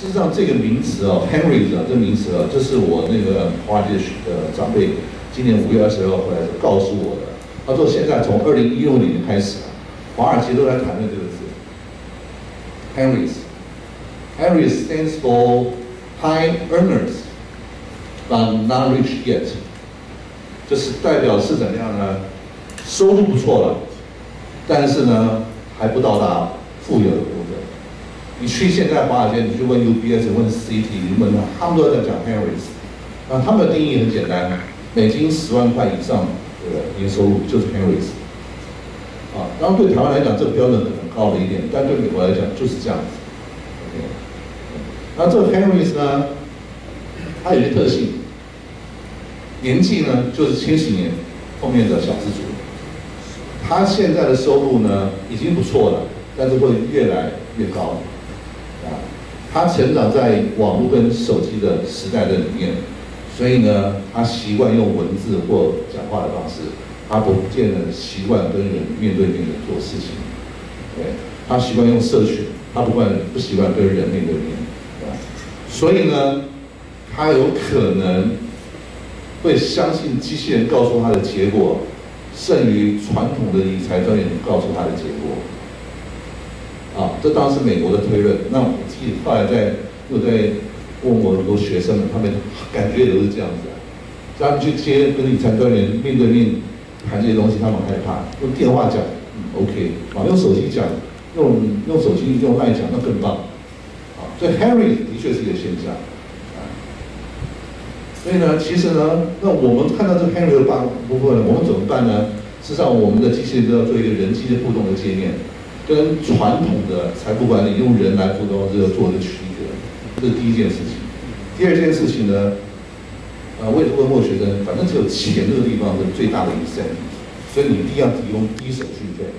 事实上这个名词哦，Henry 啊，这个名词啊，这是我那个华尔街的长辈今年五月二十二号回来告诉我的。他说现在从二零一六年开始，华尔街都在谈论这个字，Henry's。Henry stands for high earners but not rich yet，就是代表是怎么样呢？收入不错了，但是呢还不到达富有的部分。你去现在华尔街，你去问 UBS、问 CT，你问他，他们都在讲 Henry's。啊，他们的定义很简单，美金十万块以上的年收入就是 Henry's。啊，当然对台湾来讲，这个标准可能高了一点，但对美国来讲就是这样子。OK，那这个 Henry's 呢，它有些特性，年纪呢就是千禧年后面的小资族，他现在的收入呢已经不错了，但是会越来越高。啊他成长在网络跟手机的时代的里面，所以呢，他习惯用文字或讲话的方式，他不见得习惯跟人面对面的做事情。对，他习惯用社群，他不惯不习惯跟人面对面。所以呢，他有可能会相信机器人告诉他的结果，胜于传统的理财专员告诉他的结果。这当然是美国的推论。那我自己后来在又在问我很多学生们，他们感觉也都是这样子。他们去接跟理财专员面对面谈这些东西，他们害怕。用电话讲，OK；啊，用手机讲，用用手机用麦讲，那更棒。啊，所以 Harry 的确是一个现象。啊，所以呢，其实呢，那我们看到这 Harry 的部部分，我们怎么办呢？事实上，我们的机器人都要做一个人机的互动的界面。跟传统的财富管理用人来辅导这个做一个区隔，这是第一件事情。第二件事情呢，呃，我也问过学生，反正只有钱这个地方是最大的一 c 所以你一定要提供低手续费，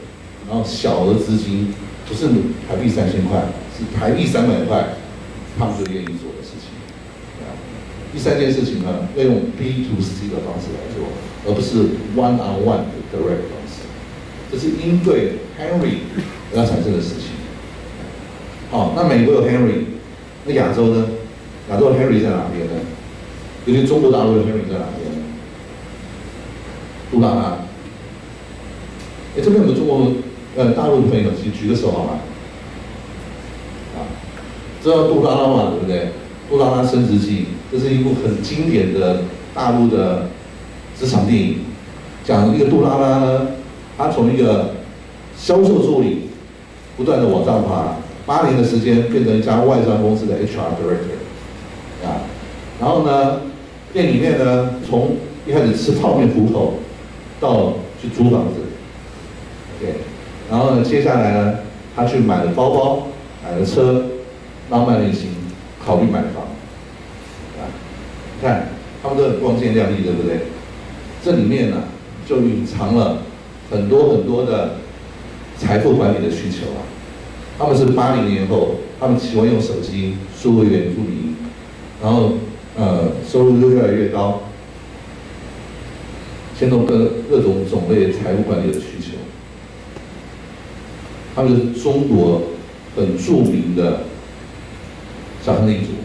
然后小额资金，不是台币三千块，是台币三百块，他们就愿意做的事情。第三件事情呢，要用 B to C 的方式来做，而不是 One on One 的 Direct，这是应对 Henry。要产生的事情。好，那美国有 Henry，那亚洲呢？亚洲的 Henry 在哪边呢？尤其中国大陆的 Henry 在哪边？杜拉拉。哎，这边有个中国呃大陆的朋友，请举个手好吗？啊，知道杜拉拉嘛？对不对？杜拉拉升职记，这是一部很经典的大陆的职场电影，讲一个杜拉拉呢，他从一个销售助理。不断的往上爬，八年的时间变成一家外商公司的 HR director，啊，然后呢，店里面呢，从一开始吃泡面糊口，到去租房子，OK，然后呢，接下来呢，他去买了包包，买了车，浪漫旅行，考虑买房，啊，看他们都很光鲜亮丽，对不对？这里面呢，就隐藏了很多很多的。财富管理的需求啊，他们是八零年后，他们喜欢用手机、数位原住民，然后呃收入就越来越高，牵动各各种种类财务管理的需求。他们是中国很著名的小亨利族。